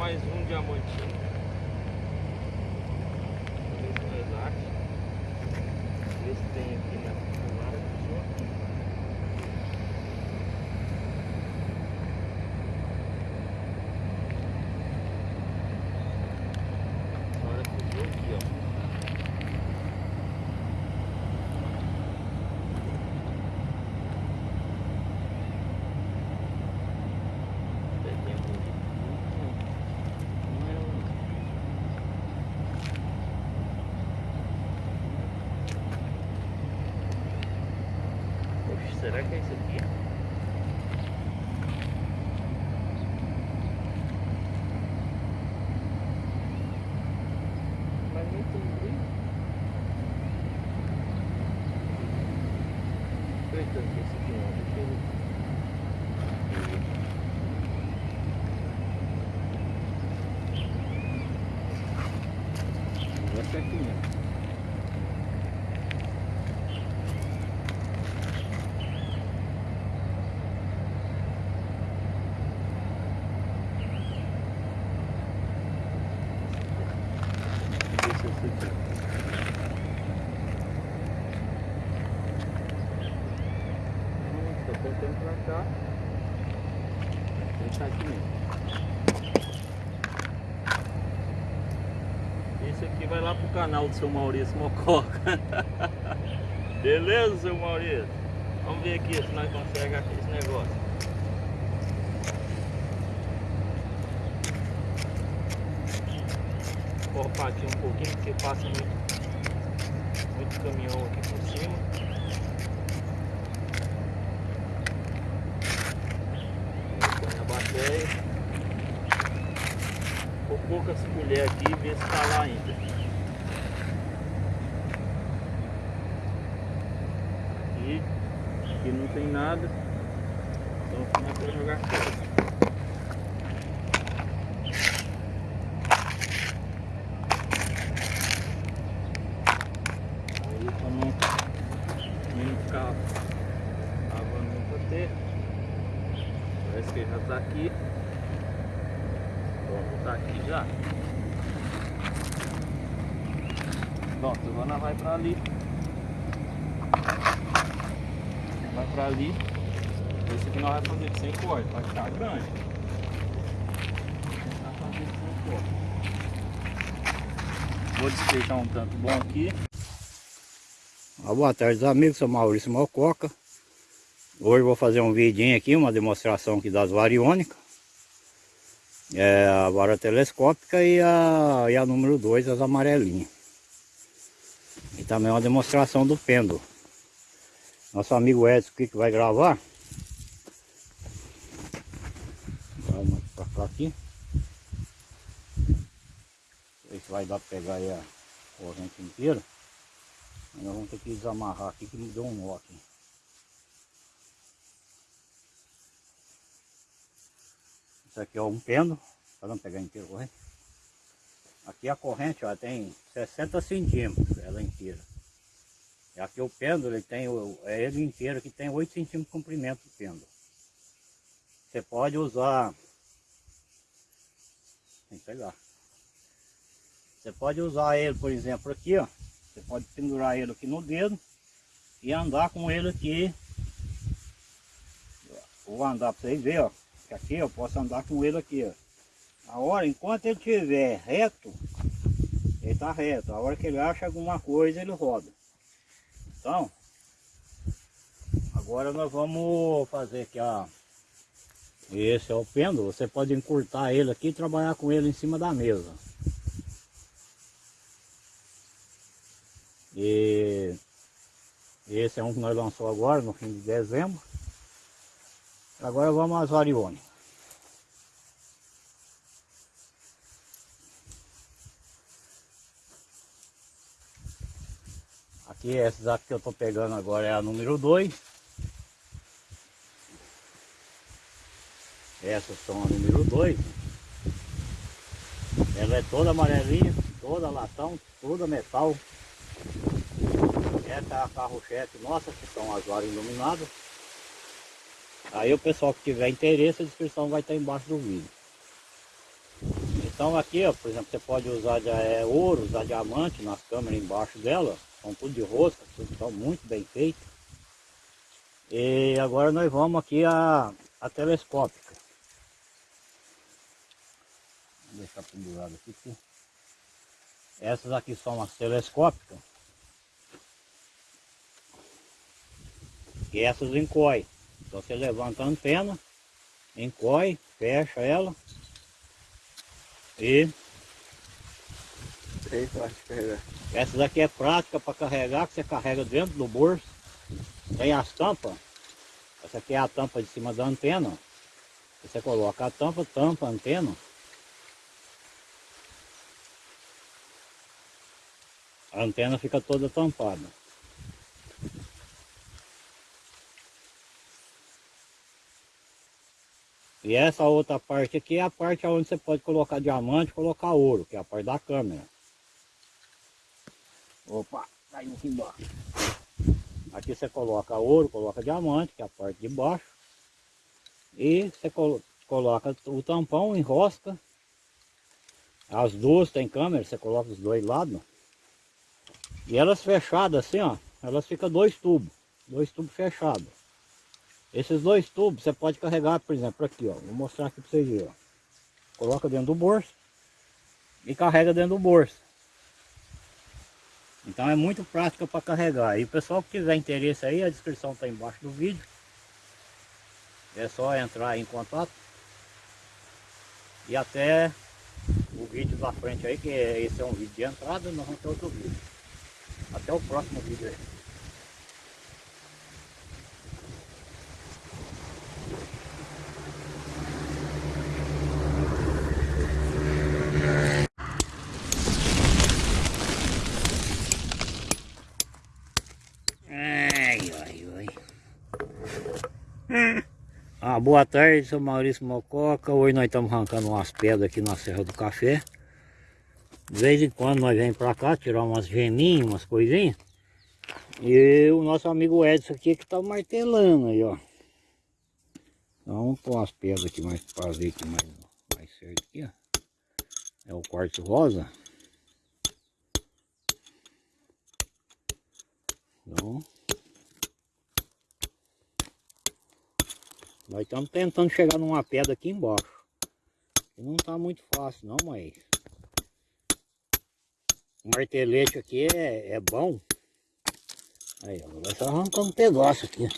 mais um diamantinho. Ver se nós acha. Ver se tem aqui na vara do senhor. Agora cruzou aqui, ó. Tem um- Não é um- Oxe, será que é isso aqui? Mas nem tem brilho. Eita, esse aqui eu Vai ser aqui mesmo. Deixa eu ver aqui. Hum, Tô tentando pra cá. Ele tá aqui mesmo. Esse aqui vai lá pro canal do seu Maurício Mococa. Beleza, seu Maurício? Vamos ver aqui se nós conseguimos aqui esse negócio. Cortar aqui um pouquinho porque passa muito, muito caminhão aqui por cima. Poucas colheres aqui e ver se tá lá ainda. Aqui, não tem nada. Então começa a jogar fora. Aí pra não, não ficar lavando muito ter. Parece que já tá aqui. Vamos tá aqui já. Pronto, agora vai pra ali. Vai pra ali. Esse aqui nós vai fazer de 100 cortes, vai ficar grande. Vai fazer de 100 cortes. Vou despejar um tanto bom aqui. Ah, boa tarde, amigos. Sou Maurício Mococa. Hoje vou fazer um vidinho aqui, uma demonstração aqui das variônicas. É a vara telescópica e a, e a número 2, as amarelinhas. E também uma demonstração do pêndulo. Nosso amigo Edson aqui que vai gravar. Vamos pra cá aqui. Não sei se vai dar pra pegar aí a corrente inteira. Mas nós vamos ter que desamarrar aqui que me deu um nó aqui. Isso aqui é um pêndulo. Vamos pegar inteiro a corrente. Aqui a corrente ó, tem 60 centímetros, ela inteira. E aqui o pêndulo, ele tem, o- é ele inteiro que tem 8 centímetros de comprimento do pêndulo. Você pode usar... Tem que pegar. Você pode usar ele, por exemplo, aqui, ó. Você pode pendurar ele aqui no dedo e andar com ele aqui. Vou andar para vocês verem, ó. Aqui eu posso andar com ele aqui, ó. A hora, enquanto ele estiver reto, ele está reto. A hora que ele acha alguma coisa, ele roda. Então, agora nós vamos fazer aqui, ó. Esse é o pêndulo. Você pode encurtar ele aqui e trabalhar com ele em cima da mesa. E esse é um que nós lançou agora, no fim de dezembro. Agora vamos às variônicas. Aqui, aqui que eu estou pegando agora é a número 2. Essas são a número 2. Ela é toda amarelinha, toda latão, toda metal. Essa é a carro-chefe nossa, que são as varas iluminadas. Aí o pessoal que tiver interesse, a descrição vai estar embaixo do vídeo. Então aqui, ó, por exemplo, você pode usar é, ouro, usar diamante nas câmeras embaixo dela. São tudo de rosca, tudo estão muito bem feito. E agora nós vamos aqui a, a telescópica. Vou deixar pendurado aqui. Essas aqui são as telescópicas. E essas encoy. Então você levanta a antena, encoy, fecha ela e Carregar. essa daqui é prática para carregar, que você carrega dentro do bolso. Tem as tampas. Essa aqui é a tampa de cima da antena. Você coloca a tampa, tampa antena. A antena fica toda tampada. E essa outra parte aqui é a parte onde você pode colocar diamante, colocar ouro, que é a parte da câmera. Opa, caiu aqui embaixo. Aqui você coloca ouro, coloca diamante, que é a parte de baixo. E você colo coloca o tampão, enrosca. As duas tem câmera, você coloca os dois lados. E elas fechadas assim, ó, elas ficam dois tubos, dois tubos fechados. Esses dois tubos você pode carregar, por exemplo, aqui, ó. Vou mostrar aqui para vocês verem, ó. Coloca dentro do bolso e carrega dentro do bolso. Então é muito prática para carregar. E o pessoal que tiver interesse aí, a descrição está embaixo do vídeo. É só entrar em contato. E até o vídeo da frente aí, que esse é um vídeo de entrada, nós vamos ter outro vídeo. Até o próximo vídeo aí. Ai, ai, ai. Ah, boa tarde, sou Maurício Mococa. Hoje nós estamos arrancando umas pedras aqui na Serra do Café. De vez em quando nós vem pra cá tirar umas geminhas, umas coisinhas. E o nosso amigo Edson aqui que tá martelando aí, ó. Então vamos pôr umas pedras aqui mais para ver aqui mais, mais certo aqui, ó. É o quartzo rosa. Então, nós estamos tentando chegar numa pedra aqui embaixo. Que não está muito fácil não, mas... O martelete aqui é, é bom. Aí, vai só arrancar um pedaço aqui.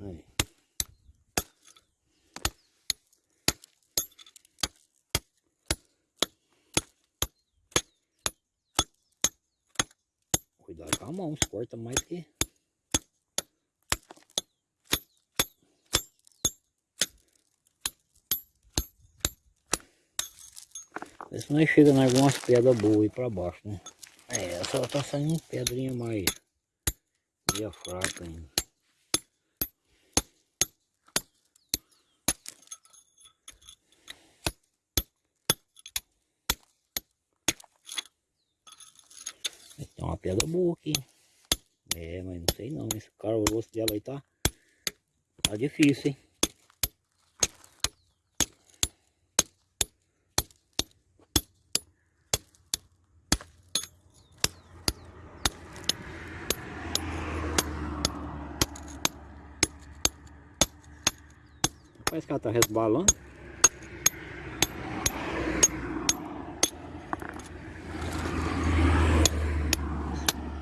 Aí. Cuidado com a mão, se corta mais que... Vê se nós chega em algumas pedras boas aí pra baixo, né? É, só tá saindo pedrinha mais... meia fraca ainda. Tem uma pedra boa aqui. É, mas não sei não. Esse cara, o rosto dela aí tá, tá difícil, hein? Que ela tá resbalando.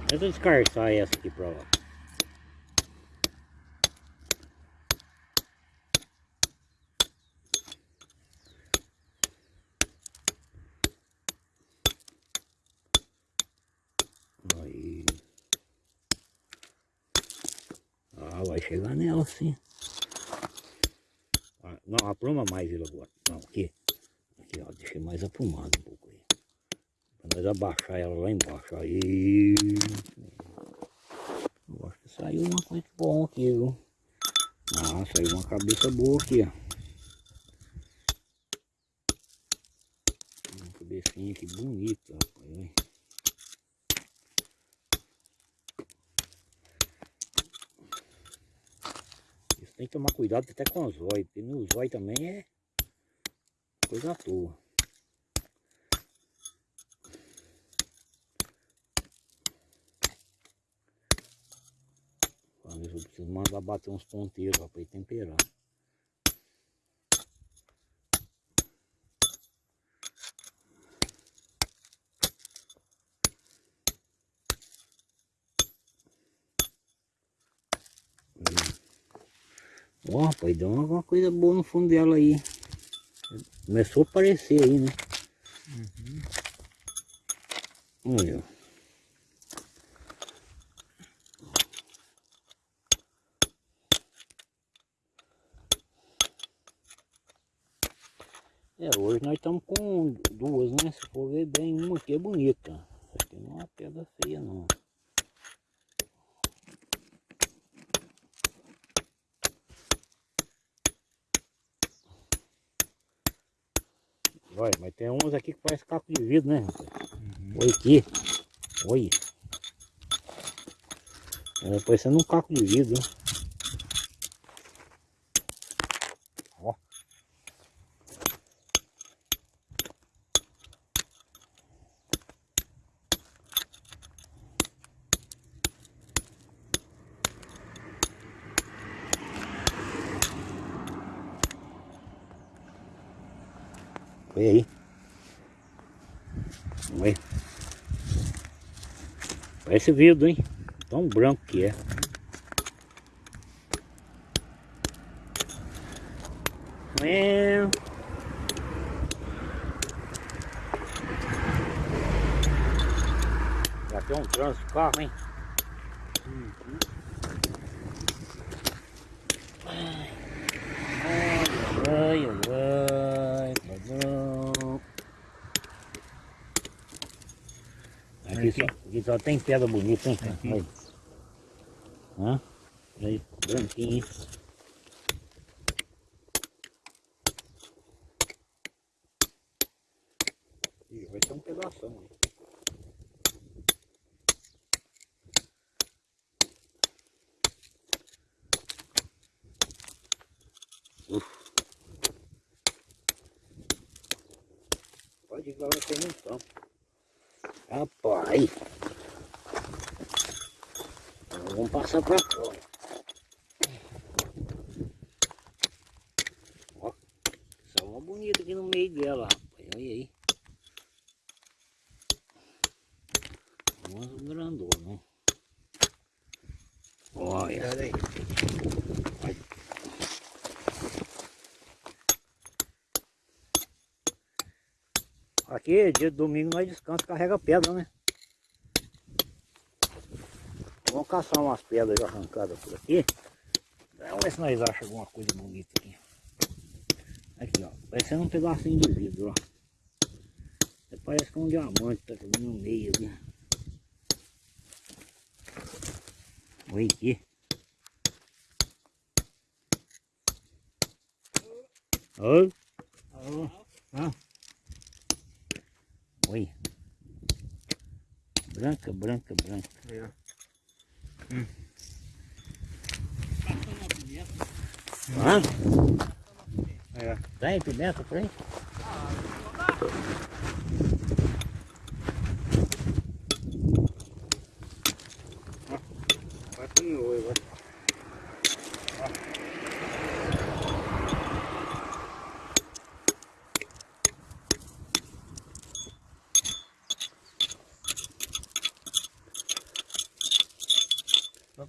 Deixa eu descarçar essa aqui pra lá. Aí. Ah, vai chegar nela sim. Não, apruma mais ele agora. Não, aqui. Aqui, ó, deixei mais aprumado um pouco aí. Pra nós abaixar ela lá embaixo. Aí. Eu acho que saiu uma coisa boa aqui, viu? Ah, saiu uma cabeça boa aqui, ó. Uma cabecinha aqui bonita, que tomar cuidado até com o zóio, porque no zóio também é coisa à toa. Eu preciso mandar bater uns ponteiros para temperar. Ó, rapaz, deu alguma coisa boa no fundo dela aí. Começou a aparecer aí, né? Olha. É, hoje nós estamos com duas, né? Se for ver bem, uma aqui é bonita. Essa aqui não é uma pedra feia, não. Olha, mas tem uns aqui que parece vidro, né? rapaz? Olha aqui. Olha. É parecendo um caco de vidro? Ó. Olha aí. Olha. Parece vidro, hein? Tão branco que é. É. Já tem um trânsito de carro, hein? Ai, ai, ai, padrão. Aqui, só, tem pedra bonita, hein? Aqui. Olha. Hã? Aí, branquinho, hein? Ih, vai ter um pedação aí. Pode ir lá, vai ter montão. Rapaz. Vamos passar pra fora. Ó, só uma bonita aqui no meio dela, rapaz. Olha aí. Umas grandonas, né? Olha. Olha aí. Aqui, dia de domingo, nós descansa carrega pedra, né? Vamos caçar umas pedras arrancadas por aqui. Vamos ver se nós achamos alguma coisa bonita aqui. Aqui, ó. Parecendo um pedacinho de vidro, ó. Parece que é um diamante tá no meio ali. Olha aqui. Oi. Ah. Oi. Branca, branca, branca. Aí, ó. Ah, Aí, ó. tem pimenta por aí? Vai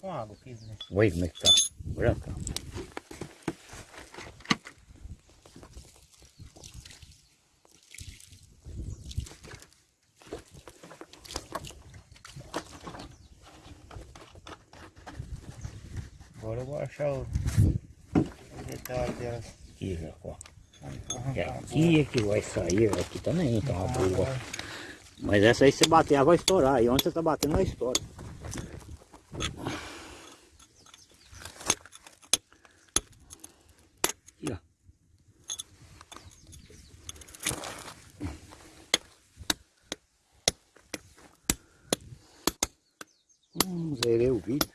com água aqui, né? Oi, como é que tá? Branca. Agora eu vou achar o, o detalhe dela. Aqui, Jacó. É aqui é que vai sair, aqui também tá uma boa. Mas essa aí se bater, ela vai estourar. E onde você tá batendo, ela estoura. Aqui, ó. Hum, zerei o vídeo.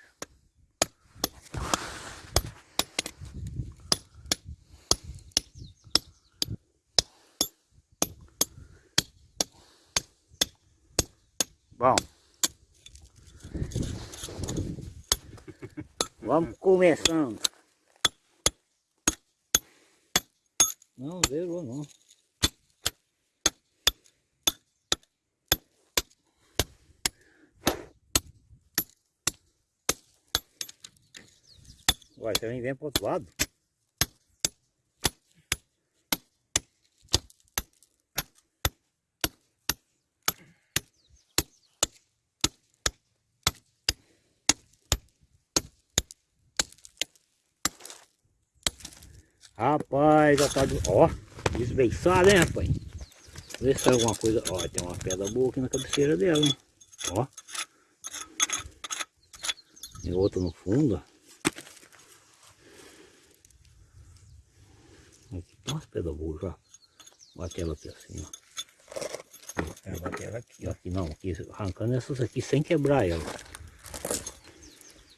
Bom. Vamos começando. Não, zerou não. Você vem vem pro outro lado. Rapaz, já tá... de- Ó, desbeiçada, hein, rapaz? Vê se tem alguma coisa... Ó, tem uma pedra boa aqui na cabeceira dela, hein? Ó. Tem outra no fundo. Aqui tem umas pedras boas já. Bate ela aqui assim, ó. É, bater ela aqui, ó. Aqui não, aqui, arrancando essas aqui sem quebrar ela.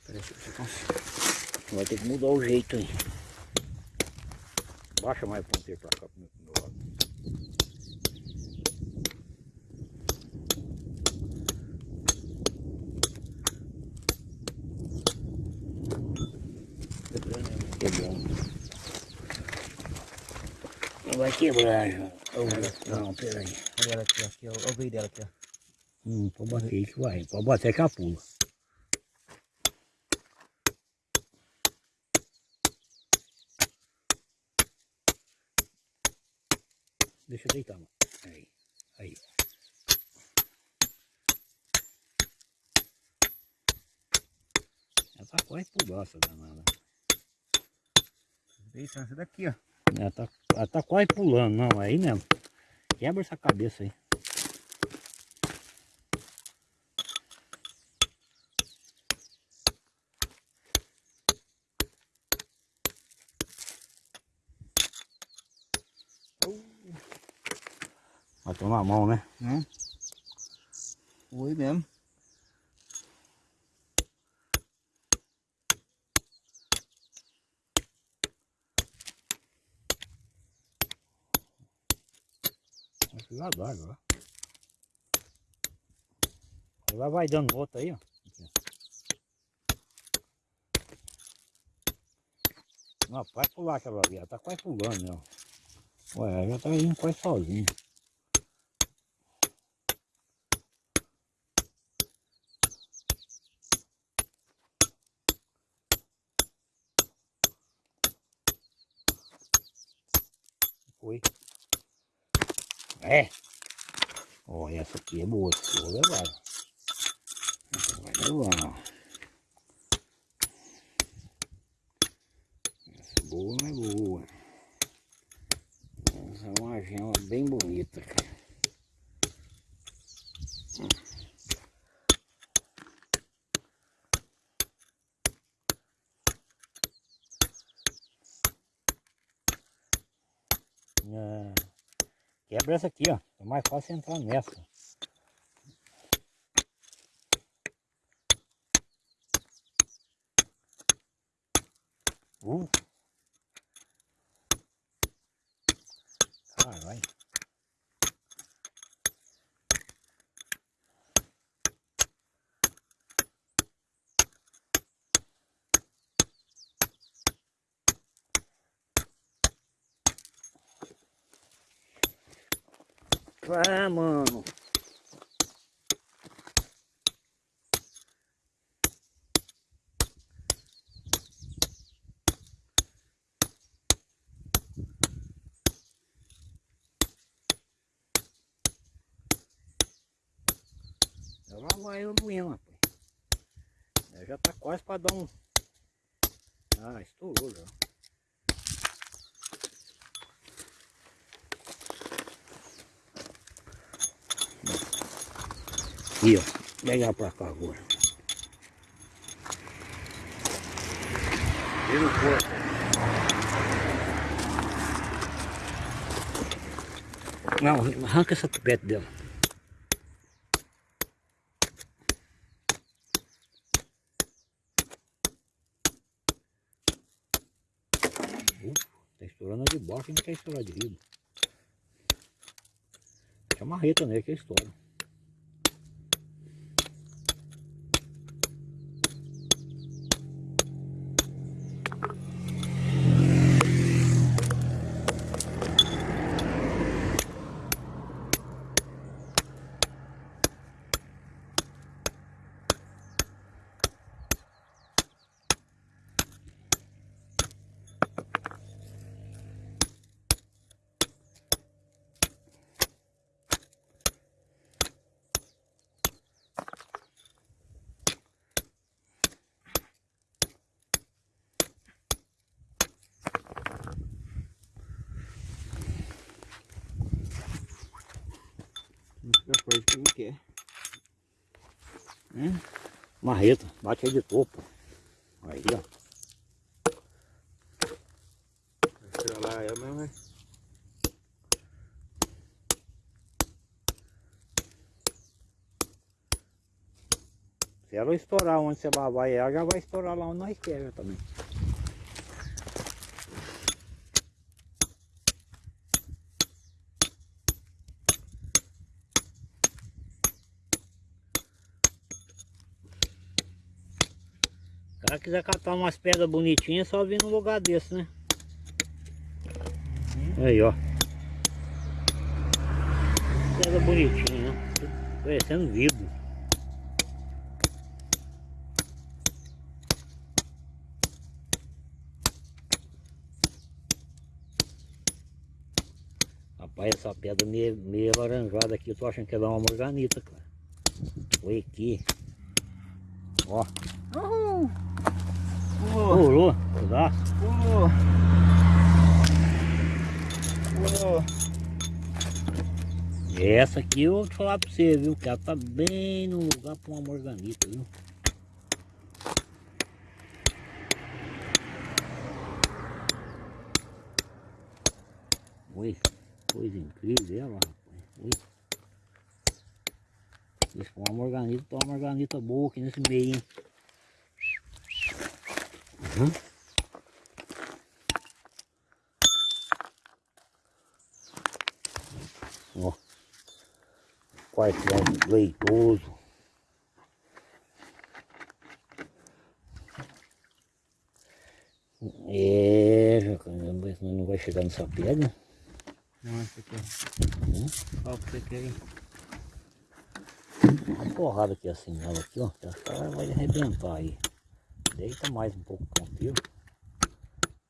Peraí, deixa eu ver se consigo. Vai ter que mudar o jeito aí. Baixa mais o ponteiro pra cá pro meu, pro meu lado. Quebrando. Não vai quebrar, João. Não, peraí. Olha ela aqui, ó. Aqui, ó. Olha o veio dela aqui, ó. Hum, pode bater aí que vai. Pode bater que ela pula. Deixa eu deitar, mano. Aí, aí. Ela tá quase pular essa danada. Veio essa daqui, ó. Ela tá, ela tá quase pulando, não, aí mesmo. Quebra essa cabeça aí. Mão, né? Hum? Foi mesmo. Vai d'água, ó. Ela vai dando outra aí, ó. Não, vai pular aquela ela tá quase pulando, ó. Ué, ela já tá indo quase sozinha. Foi. É. Ó, essa aqui é boa, vou levar. Essa vai levar. Essa boa é boa. Essa é uma gema bem bonita, cara. Ah, Quebra essa aqui, ó. É mais fácil entrar nessa. Uh. Ah, mano. Ela vai eu mesmo, rapaz. Ela já tá quase para dar um. Ah, estourou já. Aqui, ó. Pegar pra cá agora. Vira o corpo. Não, arranca essa tupete dela. Ufa, tá estourando a de baixo e não quer estourar de riba. Tem a marreta nele que estoura. Já pode como que é. Marreta, bate aí de topo. Aí, ó. Vai lá é mesmo, né? Se ela estourar onde você vai ela, já vai estourar lá onde nós queremos também. Quiser catar umas pedras bonitinhas, é só vir num lugar desse, né? Aí, ó. Pedra bonitinha, ó. Parecendo vidro. Rapaz, essa pedra meio, meio alaranjada aqui, eu tô achando que ela é uma morganita, cara. Foi aqui. Ó, Uhul! Pulou! pulou. Pulou! Pulou! Essa aqui eu vou te falar pra você, viu? Que ela tá bem no lugar pra uma morganita, viu? Oi, coisa incrível ela, rapaz. Oi. Isso com uma morganita, tá uma morganita boa aqui nesse meio, hein? Uhum. Ó. Quartel leitoso. É, caramba, não vai chegar nessa pedra. Não, esse aqui. Hum? Qual que você quer aí? Uma porrada aqui assim nela aqui, ó. Ela vai arrebentar aí. Deita mais um pouco com o que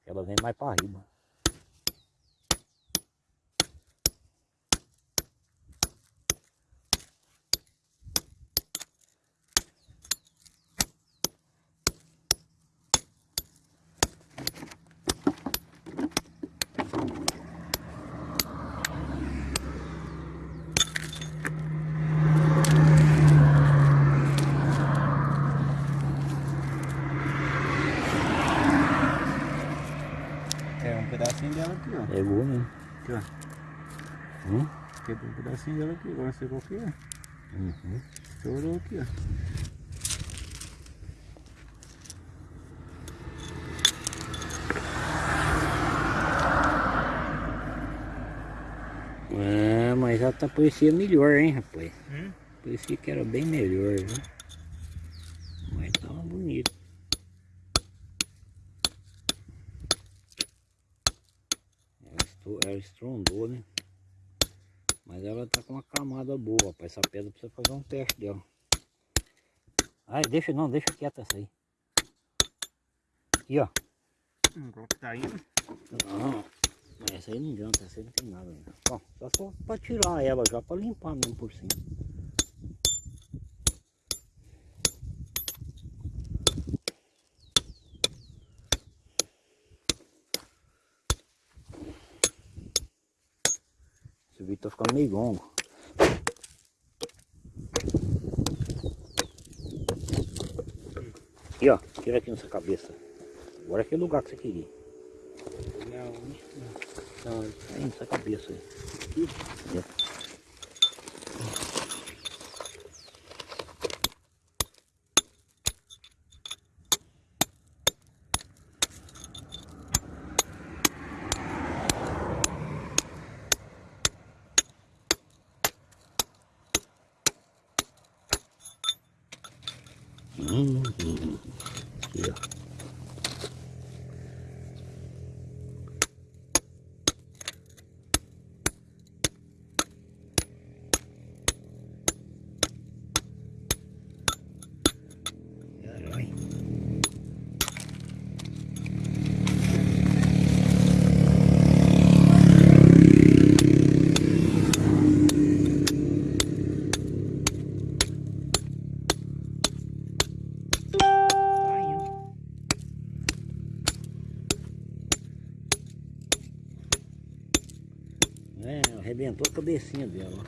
Ela vem mais para riba. É um pedacinho dela aqui, ó. Pegou, né? Aqui, ó. Hum? Quebrou um pedacinho dela aqui. Agora você qual que é? Uhum. Estourou aqui, ó. É, mas já tá parecia melhor, hein, rapaz? Hum? Parecia que era bem melhor, viu? Mas tava bonito. Ela, estou, ela estrondou, né? Mas ela tá com uma camada boa, rapaz. Essa pedra precisa fazer um teste dela. Ai, deixa não, deixa quieta essa aí. Aqui, ó. Hum, qual que tá indo? Não, mas essa aí não adianta, essa aí não tem nada ainda. Bom, só pra tirar ela já, pra limpar mesmo por cima. Vídeo tá ficando meio longo. Aqui ó, tira aqui nessa cabeça. Agora é aquele lugar que você queria. Não, Não, aí nessa cabeça aí. É. Arrebentou a cabecinha dela.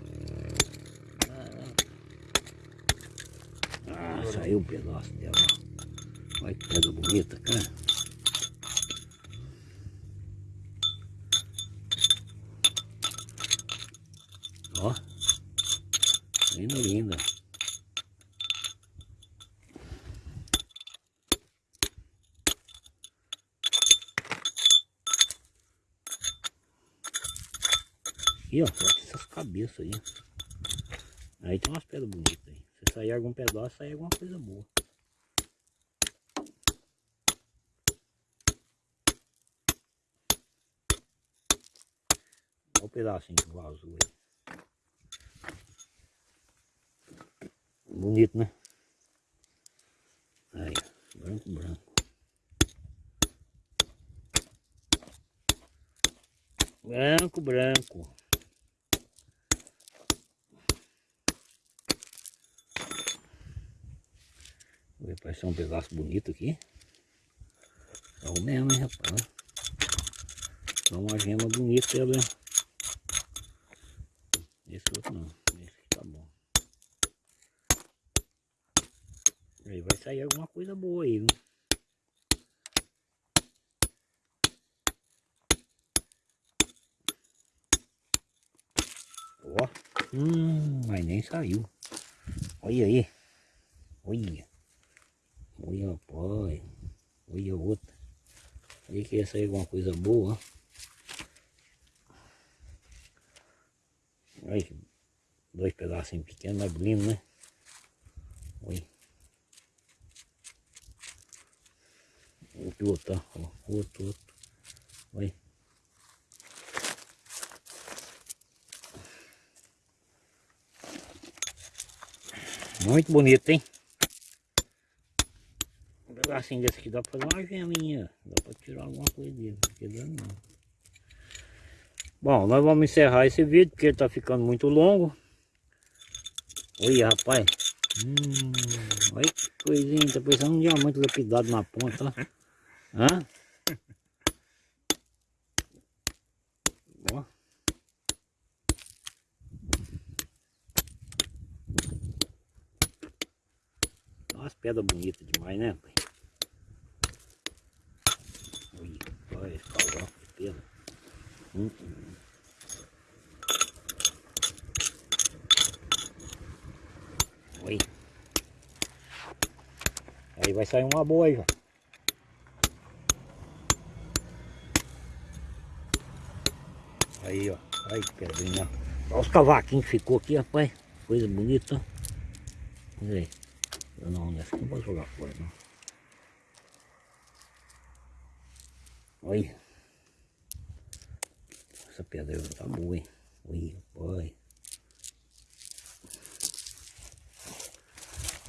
Ah, saiu um pedaço dela. Olha que pedra bonita, cara. Aqui, ó, corta essas cabeças aí. Aí tem umas pedras bonitas aí. Se sair algum pedaço, sai alguma coisa boa. Olha o pedacinho que vazou aí. Bonito, né? Aí, branco, branco. Branco, branco. Parecer um pedaço bonito aqui. É o mesmo, hein, rapaz? Dá uma gema bonita ali. Esse outro não. Esse tá bom. Aí vai sair alguma coisa boa aí, viu? Ó. Hum, mas nem saiu. Olha aí. Olha. Olha, rapaz. Olha outra. Aí que ia sair alguma coisa boa. Olha, dois pedacinhos pequenos, lindo, né? Olha. Outro, outro, ó. Outro, outro. Olha. Muito bonito, hein? Um pedacinho desse aqui dá pra fazer uma geminha. Dá pra tirar alguma coisa dele. Não dando não. Bom, nós vamos encerrar esse vídeo porque ele tá ficando muito longo. Olha, rapaz. Hum, olha que coisinha. Tá parecendo um diamante lapidado na ponta. Hã? Ó. Umas pedras bonitas demais, né, pai? Olha esse caudal de pedra. Hum. Olha. Aí vai sair uma boa aí, ó. Aí, ó. Que pedrinha. Olha os cavaquinhos que ficou aqui, rapaz. Coisa bonita. Olha aí. Eu não, nessa aqui não posso jogar fora, não. Olha. Essa pedra tá boa, hein? Olha, olha.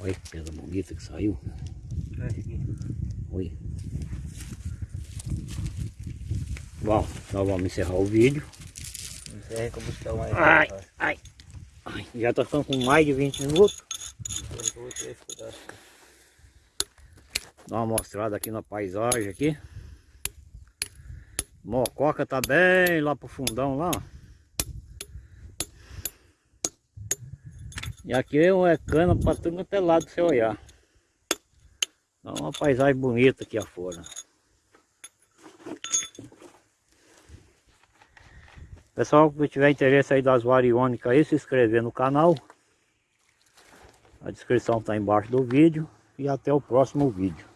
Olha que pedra bonita que saiu. Olha. Bom, nós vamos encerrar o vídeo. Encerra que eu buscar mais. Ai, ai, ai. Já tá ficando com mais de 20 minutos. Dá uma mostrada aqui na paisagem aqui. Mococa tá bem lá pro fundão lá. E aqui é cana para tudo quanto é lado você olhar. Dá uma paisagem bonita aqui afora. Pessoal, que tiver interesse aí das variônicas aí, se inscrever no canal. A descrição está embaixo do vídeo. E até o próximo vídeo.